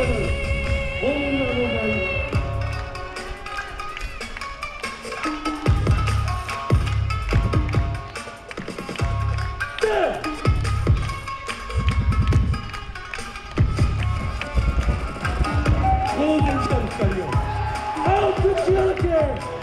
Golden Sunshine! How could you care?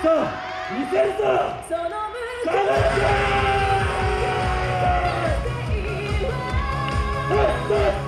そう見せるぞその向こう